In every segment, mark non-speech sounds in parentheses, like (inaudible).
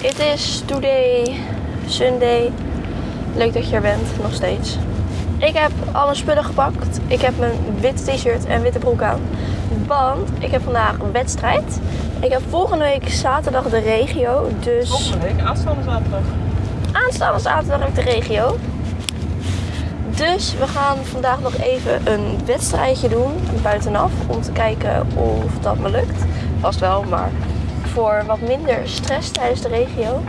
Het is today, Sunday. Leuk dat je er bent, nog steeds. Ik heb alle spullen gepakt. Ik heb mijn witte t-shirt en witte broek aan. Want ik heb vandaag een wedstrijd. Ik heb volgende week zaterdag de regio. Dus Volgende week, aanstaande zaterdag. aanstaande zaterdag heb ik de regio. Dus we gaan vandaag nog even een wedstrijdje doen buitenaf. Om te kijken of dat me lukt. Vast wel, maar voor wat minder stress tijdens de regio.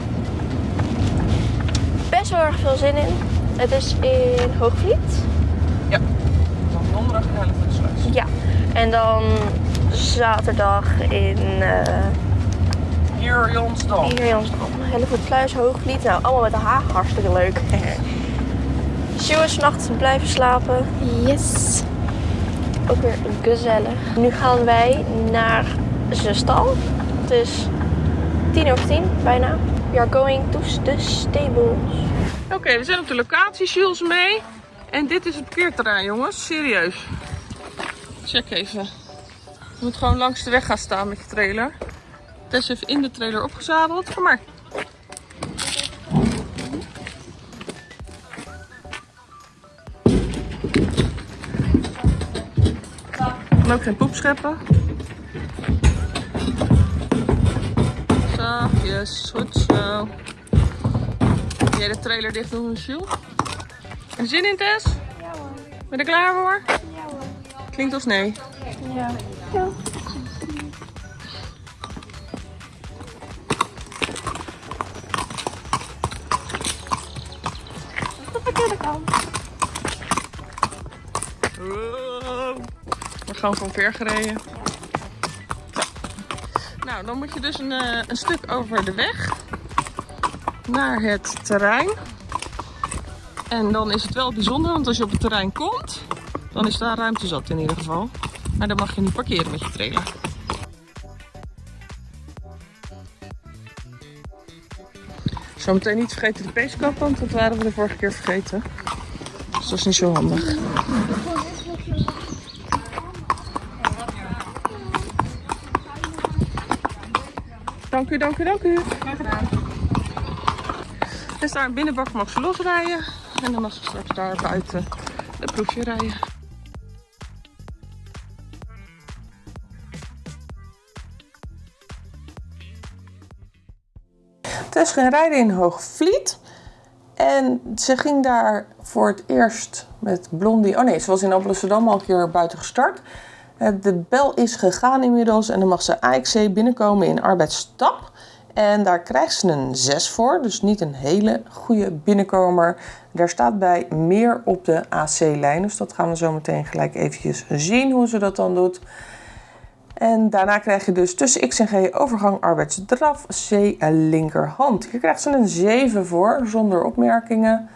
Best wel erg veel zin in. Het is in Hoogvliet. Ja. Dan donderdag in Hellevoetsluis. Ja. En dan zaterdag in uh, Hier Jonsdal. hier Jansdam. Hellevoetsluis, Hoogvliet. Nou, allemaal met de H. Hartstikke leuk. (laughs) Sjoe is vannacht blijven slapen. Yes. Ook weer gezellig. Nu gaan wij naar zijn stal. Het is tien over tien, bijna. We are going to the stables. Oké, we zijn op de locatie, Jules mee. En dit is het parkeerterrein, jongens. Serieus. Check even. Je moet gewoon langs de weg gaan staan met je trailer. Tess heeft in de trailer opgezadeld. Kom maar. En ook geen poep scheppen. Zachtjes, goed zo. Jij de trailer dicht doen, Jules? Je zin in, Tess? Ja hoor. Ben je er klaar voor? Ja hoor. Klinkt als nee. Ja. ja. We gaan van ver gereden. Nou, dan moet je dus een, eh, een stuk over de weg naar het terrein. En dan is het wel bijzonder, want als je op het terrein komt, dan is daar ruimte zat in ieder geval. Maar dan mag je niet parkeren met je trailer. Zometeen niet vergeten de peeskap, want dat waren we de vorige keer vergeten. Dus dat is niet zo handig. Dank u, dank u, dank u. Dus daar binnenbak mag ze losrijden. En dan mag ze straks daar buiten de proefje rijden. Tess ging rijden in Hoogvliet. En ze ging daar voor het eerst met Blondie... Oh nee, ze was in Amsterdam al een keer buiten gestart. Eh, De bel is gegaan inmiddels en dan mag ze AXC binnenkomen in arbeidsstap. En daar krijgt ze een 6 voor, dus niet een hele goede binnenkomer. Daar staat bij meer op de AC-lijn, dus dat gaan we zo meteen gelijk eventjes zien hoe ze dat dan doet. En daarna krijg je dus tussen X en G overgang arbeidsdraf C linkerhand. Hier krijgt ze een 7 voor, zonder opmerkingen.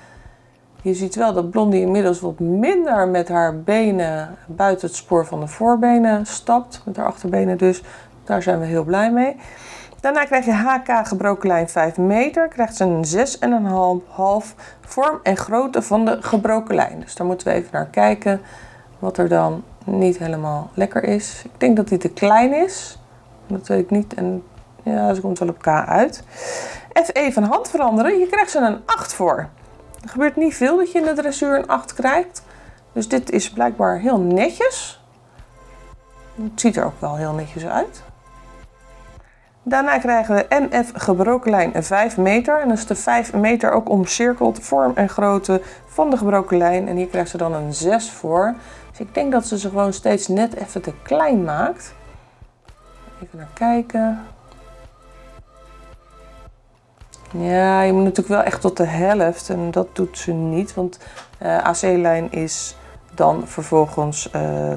Je ziet wel dat Blondie inmiddels wat minder met haar benen buiten het spoor van de voorbenen stapt. Met haar achterbenen dus. Daar zijn we heel blij mee. Daarna krijg je HK gebroken lijn 5 meter. Krijgt ze een 6,5 vorm en grootte van de gebroken lijn. Dus daar moeten we even naar kijken wat er dan niet helemaal lekker is. Ik denk dat die te klein is. Dat weet ik niet. En ja, ze komt wel op K uit. FE van hand veranderen. Hier krijgt ze een 8 voor. Er gebeurt niet veel dat je in de dressuur een 8 krijgt. Dus dit is blijkbaar heel netjes. Het ziet er ook wel heel netjes uit. Daarna krijgen we MF gebroken lijn 5 meter. En dat is de 5 meter ook omcirkeld vorm en grootte van de gebroken lijn. En hier krijgt ze dan een 6 voor. Dus ik denk dat ze ze gewoon steeds net even te klein maakt. Even naar kijken. Ja, je moet natuurlijk wel echt tot de helft en dat doet ze niet, want uh, AC-lijn is dan vervolgens uh,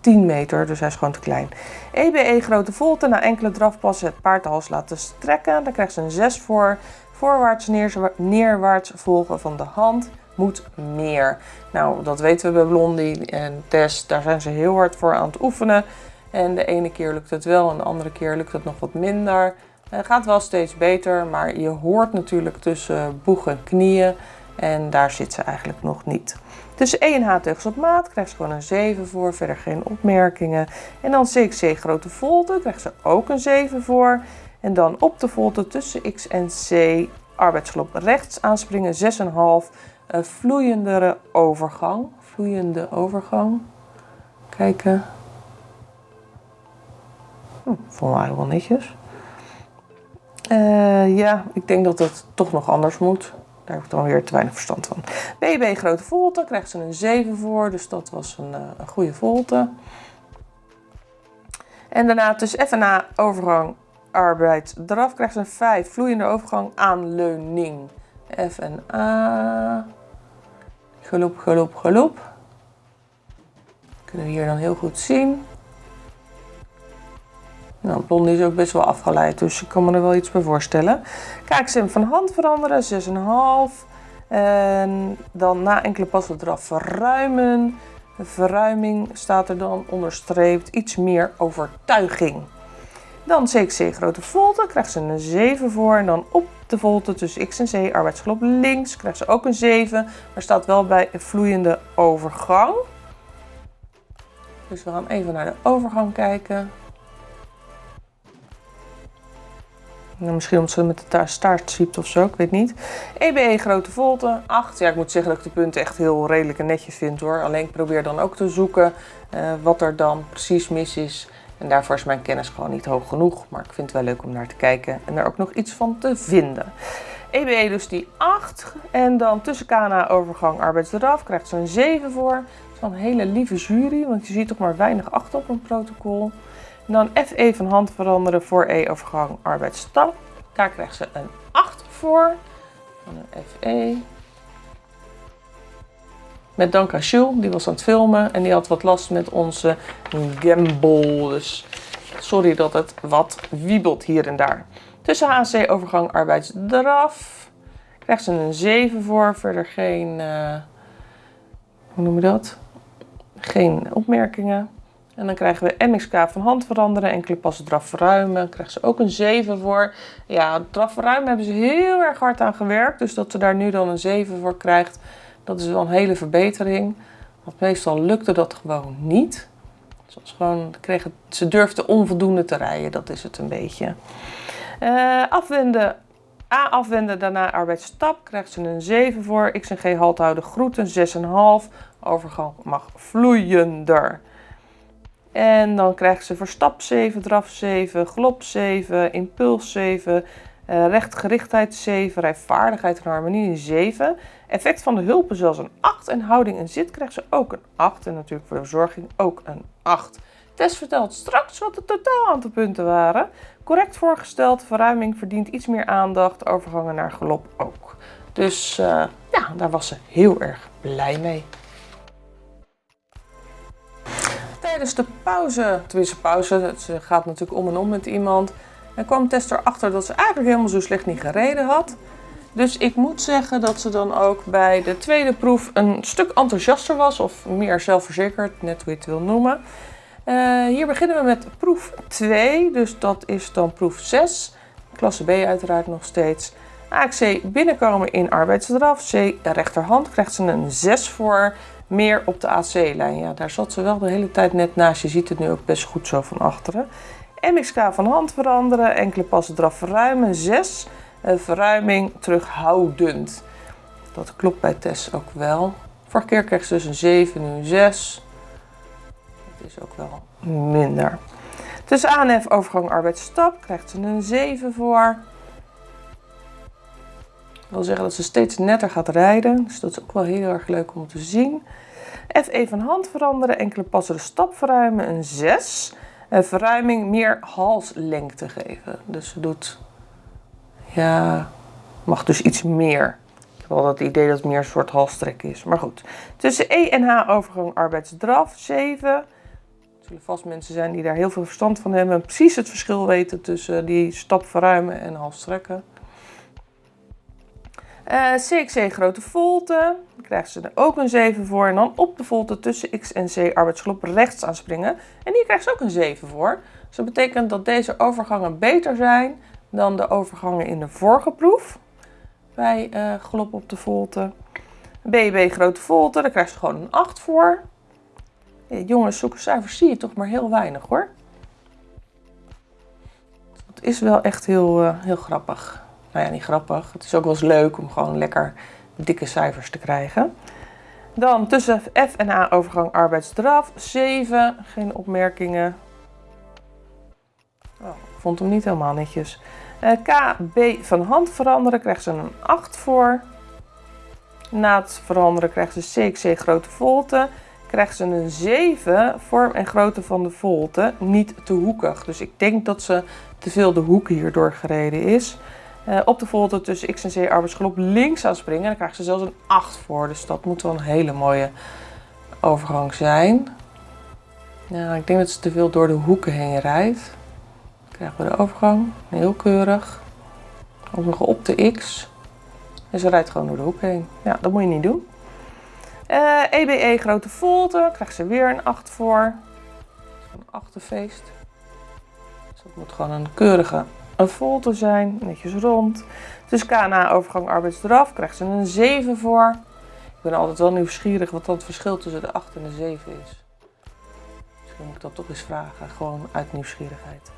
10 meter, dus hij is gewoon te klein. EBE grote volte, na enkele drafpassen het paard de hals laten strekken, dan krijgt ze een 6 voor. Voorwaarts neerwaarts volgen van de hand moet meer. Nou, dat weten we bij Blondie en Tess, daar zijn ze heel hard voor aan het oefenen. En de ene keer lukt het wel en de andere keer lukt het nog wat minder. Het gaat wel steeds beter, maar je hoort natuurlijk tussen boeg en knieën. En daar zit ze eigenlijk nog niet. En H teugels op maat krijgt ze gewoon een 7 voor, verder geen opmerkingen. En dan CXC grote volte krijgt ze ook een 7 voor. En dan op de volte tussen X en C arbeidsgelop rechts aanspringen 6,5 uh, vloeiendere overgang. Vloeiende overgang. Kijken. Hm, vond wel netjes. Uh, ja, ik denk dat het toch nog anders moet. Daar heb ik dan weer te weinig verstand van. BB grote volte, krijgt ze een 7 voor. Dus dat was een, uh, een goede volte. En daarna tussen F en A overgang arbeid eraf krijgt ze een 5. Vloeiende overgang aanleuning. F en A. Geloop, geloop, geloop. Kunnen we hier dan heel goed zien. Nou, blondie is ook best wel afgeleid, dus ik kan me er wel iets bij voorstellen. Kijksim van hand veranderen, 6,5. En dan na enkele passen eraf verruimen. Verruiming staat er dan onderstreept iets meer overtuiging. Dan CXC grote volte, krijgt ze een 7 voor. En dan op de volte tussen X en C, arbeidsgelop links, krijgt ze ook een 7. Maar staat wel bij een vloeiende overgang. Dus we gaan even naar de overgang kijken. Nou, misschien omdat ze met de staart zwiept of zo, ik weet niet. EBE grote volte, 8. Ja, ik moet zeggen dat ik de punten echt heel redelijk en netjes vind hoor. Alleen ik probeer dan ook te zoeken uh, wat er dan precies mis is. En daarvoor is mijn kennis gewoon niet hoog genoeg. Maar ik vind het wel leuk om naar te kijken en er ook nog iets van te vinden. EBE dus die 8. En dan tussen KNA overgang arbeidsdraf krijgt ze een 7 voor. Dat is wel een hele lieve jury, want je ziet toch maar weinig achter op een protocol. Dan FE van hand veranderen voor E-overgang arbeidsstap. Daar krijgt ze een 8 voor. Van een FE. Met dank aan die was aan het filmen en die had wat last met onze gimbal. Dus sorry dat het wat wiebelt hier en daar. Tussen HC overgang arbeidsdraf krijgt ze een 7 voor. Verder geen, uh, hoe noem je dat? Geen opmerkingen. En dan krijgen we MXK van hand veranderen, enkele passen draf verruimen. Dan krijgen ze ook een 7 voor. Ja, draf verruimen hebben ze heel erg hard aan gewerkt. Dus dat ze daar nu dan een 7 voor krijgt, dat is wel een hele verbetering. Want meestal lukte dat gewoon niet. Zoals gewoon, kregen, ze durfde onvoldoende te rijden, dat is het een beetje. Uh, afwenden, A afwenden, daarna arbeidsstap, krijgt ze een 7 voor. X en G halt houden, groeten, 6,5. Overgang mag vloeiender. En dan krijgen ze verstap 7, draf 7, glop 7, impuls 7, uh, rechtgerichtheid 7, rijvaardigheid en harmonie 7. Effect van de hulpen zelfs een 8 en houding en zit krijgt ze ook een 8. En natuurlijk voor de verzorging ook een 8. Test vertelt straks wat de totaal aantal punten waren. Correct voorgesteld, verruiming verdient iets meer aandacht, overgangen naar galop ook. Dus uh, ja, daar was ze heel erg blij mee. Tijdens de pauze, tenminste pauze, het gaat natuurlijk om en om met iemand, en kwam Tess erachter dat ze eigenlijk helemaal zo slecht niet gereden had. Dus ik moet zeggen dat ze dan ook bij de tweede proef een stuk enthousiaster was, of meer zelfverzekerd, net hoe je het wil noemen. Uh, hier beginnen we met proef 2, dus dat is dan proef 6. Klasse B uiteraard nog steeds. AXC binnenkomen in arbeidsdraf. C rechterhand krijgt ze een 6 voor. Meer op de AC-lijn. Ja, daar zat ze wel de hele tijd net naast. Je ziet het nu ook best goed zo van achteren. MXK van hand veranderen. Enkele passen eraf verruimen. 6. Uh, verruiming terughoudend. Dat klopt bij Tess ook wel. Vorige keer ze dus een 7, nu een 6. Dat is ook wel minder. Tussen ANF overgang arbeidsstap krijgt ze een 7 voor. Dat wil zeggen dat ze steeds netter gaat rijden. Dus dat is ook wel heel erg leuk om te zien. FE van hand veranderen, enkele passen de stap verruimen, een 6. En verruiming meer halslengte geven. Dus ze doet, ja, mag dus iets meer. Ik heb wel dat idee dat het meer een soort halstrek is. Maar goed. Tussen E en H overgang arbeidsdraf, 7. Er zullen vast mensen zijn die daar heel veel verstand van hebben. En precies het verschil weten tussen die stap verruimen en halstrekken. Uh, eh, CXC grote volte, daar krijgen ze er ook een 7 voor. En dan op de volte tussen X en C arbeidsgelop rechts aanspringen. En hier krijgt ze ook een 7 voor. Dus dat betekent dat deze overgangen beter zijn dan de overgangen in de vorige proef. Bij uh, galop op de volte. BB grote volte, daar krijgt ze gewoon een 8 voor. Jongens, zulke cijfers zie je toch maar heel weinig hoor. Het is wel echt heel, uh, heel grappig. Nou ja, niet grappig. Het is ook wel eens leuk om gewoon lekker dikke cijfers te krijgen. Dan tussen F en A overgang arbeidsdraf. 7. Geen opmerkingen. Oh, vond hem niet helemaal netjes. Uh, K, B van hand veranderen krijgt ze een 8 voor. Na het veranderen krijgt ze CXC grote volte. Krijgt ze een 7 vorm en grootte van de volte. Niet te hoekig. Dus ik denk dat ze te veel de hoek hierdoor gereden is. Uh, op de volte tussen X en C arbeidsgelop links aan springen. Dan krijgt ze zelfs een 8 voor. Dus dat moet wel een hele mooie overgang zijn. Ja, ik denk dat ze te veel door de hoeken heen rijdt. Dan krijgen we de overgang. Heel keurig. Ook nog op de X. En ze rijdt gewoon door de hoek heen. Ja, dat moet je niet doen. EBE grote volte. Krijgt ze weer een 8 voor. Een achterfeest. Dus dat moet gewoon een keurige een volte zijn, netjes rond. Dus KNA overgang arbeidsdraf krijgt ze een 7 voor. Ik ben altijd wel nieuwsgierig wat dat het verschil tussen de 8 en de 7 is. Misschien moet ik dat toch eens vragen, gewoon uit nieuwsgierigheid.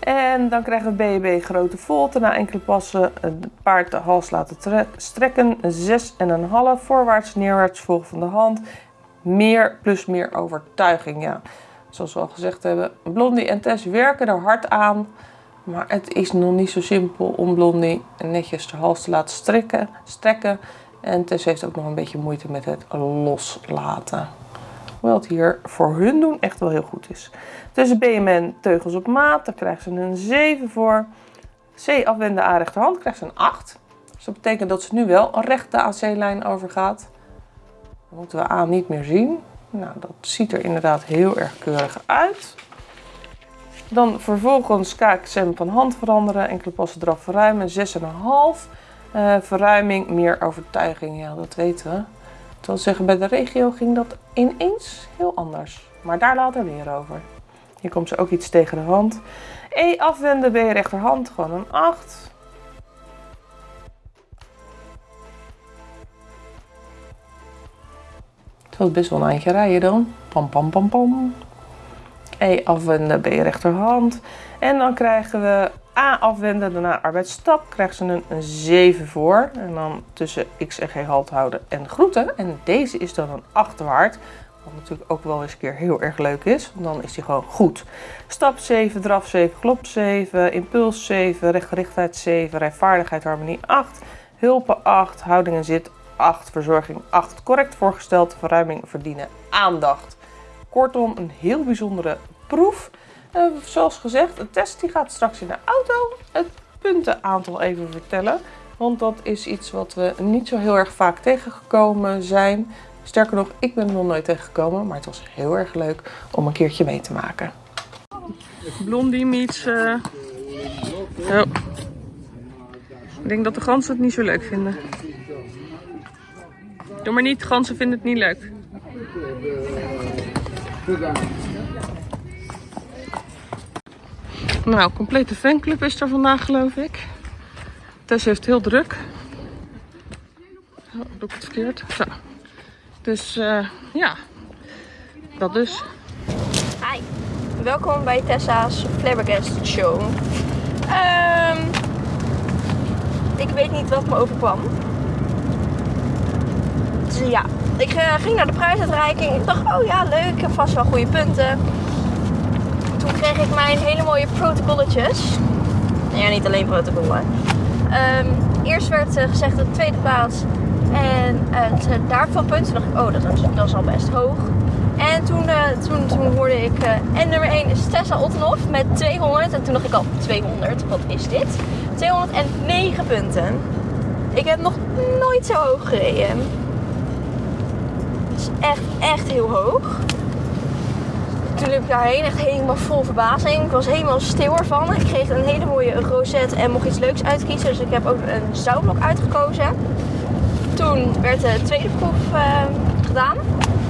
En dan krijgen we BB grote volte. Na enkele passen het paard de hals laten strekken. 6,5 voorwaarts, neerwaarts volgen van de hand. Meer plus meer overtuiging. Ja, zoals we al gezegd hebben, Blondie en Tess werken er hard aan. Maar het is nog niet zo simpel om Blondie netjes de hals te laten strekken. strekken. En Tess heeft ook nog een beetje moeite met het loslaten. Hoewel het hier voor hun doen echt wel heel goed is. Tussen BMN teugels op maat, daar krijgt ze een 7 voor. C afwenden A rechterhand krijgt ze een 8. Dus dat betekent dat ze nu wel een rechte AC-lijn overgaat. Dan moeten we A niet meer zien. Nou, dat ziet er inderdaad heel erg keurig uit. Dan vervolgens KXM van hand veranderen, enkele passen eraf verruimen, 6,5. Uh, verruiming, meer overtuiging, ja dat weten we. Dat wil zeggen, bij de regio ging dat ineens heel anders. Maar daar later meer over. Hier komt ze ook iets tegen de hand. E afwenden je rechterhand, gewoon een 8. Het was best wel een eindje rijden dan. Pam, pam, pam, pam. E afwenden je rechterhand. En dan krijgen we A afwenden, daarna arbeidsstap. Krijgen ze een, een 7 voor. En dan tussen X en G halt houden en groeten. En deze is dan een achterwaard. Wat natuurlijk ook wel eens een keer heel erg leuk is. Want dan is die gewoon goed. Stap 7, draf 7, klop 7, impuls 7, rechtgerichtheid 7, rijvaardigheid, harmonie 8, hulpen 8, houding en zit 8, verzorging 8. Correct voorgesteld, verruiming verdienen aandacht. Kortom, een heel bijzondere proef. Zoals gezegd, de test die gaat straks in de auto het puntenaantal even vertellen. Want dat is iets wat we niet zo heel erg vaak tegengekomen zijn. Sterker nog, ik ben er nog nooit tegengekomen, maar het was heel erg leuk om een keertje mee te maken. Blondie meets... Uh... Ik denk dat de ganzen het niet zo leuk vinden. Doe maar niet, ganzen vinden het niet leuk. Nou, complete fanclub is er vandaag geloof ik. Tess heeft heel druk. Oh, doe ik het verkeerd? Zo. Dus uh, ja, dat dus. Hi, welkom bij Tessa's Flabbergast Show. Um, ik weet niet wat me overkwam. Dus ja, ik uh, ging naar de prijsuitreiking. Ik dacht, oh ja, leuk, vast wel goede punten. Toen kreeg ik mijn hele mooie protocolletjes. Ja, niet alleen protocollen. Um, eerst werd uh, gezegd de tweede plaats en het uh, daarvan punten. dacht ik, oh, dat is, dat is al best hoog. En toen, uh, toen, toen hoorde ik, en nummer 1 is Tessa Ottenhoff met 200. En toen dacht ik al, 200, wat is dit? 209 punten. Ik heb nog nooit zo hoog gereden echt, echt heel hoog. Toen liep ik daarheen, echt helemaal vol verbazing. Ik was helemaal stil ervan. Ik kreeg een hele mooie rosette en mocht iets leuks uitkiezen. Dus ik heb ook een zoutblok uitgekozen. Toen werd de tweede proef uh, gedaan.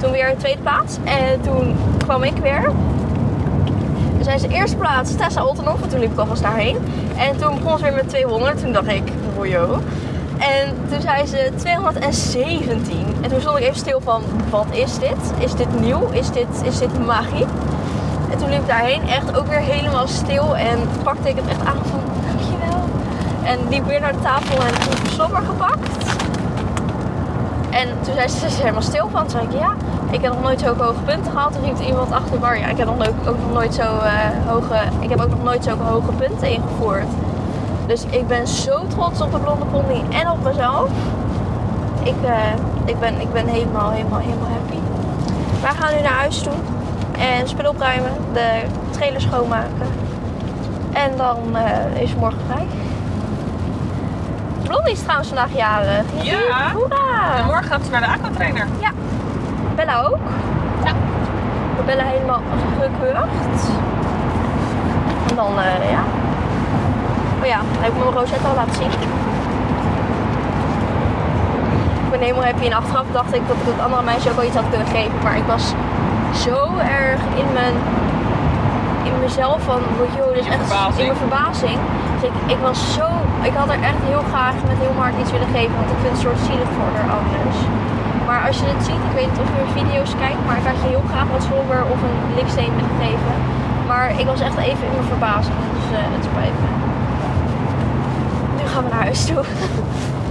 Toen weer de tweede plaats. En toen kwam ik weer. Toen zijn ze eerste plaats Tessa Oltenhoff. En toen liep ik alvast daarheen. En toen begon ze weer met 200. Toen dacht ik, joh. En toen zei ze 217. En toen stond ik even stil van, wat is dit? Is dit nieuw? Is dit, is dit magie? En toen liep ik daarheen, echt ook weer helemaal stil. En pakte ik het echt aan van, dankjewel. En liep weer naar de tafel en toen slobber gepakt. En toen zei ze, is helemaal stil van. Toen zei ik, ja, ik heb nog nooit zulke hoge punten gehaald. Toen riep iemand achter bar, ja, ik heb nog ook, nog nooit zo eh, hoge, ik heb ook nog nooit zulke hoge punten ingevoerd. Dus ik ben zo trots op de blonde pony en op mezelf. Ik, eh, ik, ben, ik ben helemaal, helemaal, helemaal happy. Wij gaan nu naar huis toe en spullen opruimen, de trailer schoonmaken. En dan eh, is morgen vrij. Blondie is trouwens vandaag jarig. Ja. Hoera! En morgen gaat ze naar de aquatrainer. Ja. Bella ook. Ja. We bellen helemaal gekeurd. En dan, eh, ja. Oh ja, heb ik mijn rosette al laten zien. Ik ben helemaal happy. En achteraf dacht ik dat ik het andere meisje ook wel iets had kunnen geven. Maar ik was zo erg in mijn... In mezelf van, joh, dit is echt verbazing. in mijn verbazing. Dus ik, ik was zo, ik had er echt heel graag met heel hard iets willen geven, want ik vind het soort zielig voor haar anders. Maar als je het ziet, ik weet niet of je video's kijkt, maar ik had je heel graag wat slobber of een liksteen willen geven. Maar ik was echt even in mijn verbazing, dus eh, het spijt me. Gaan we naar huis toe.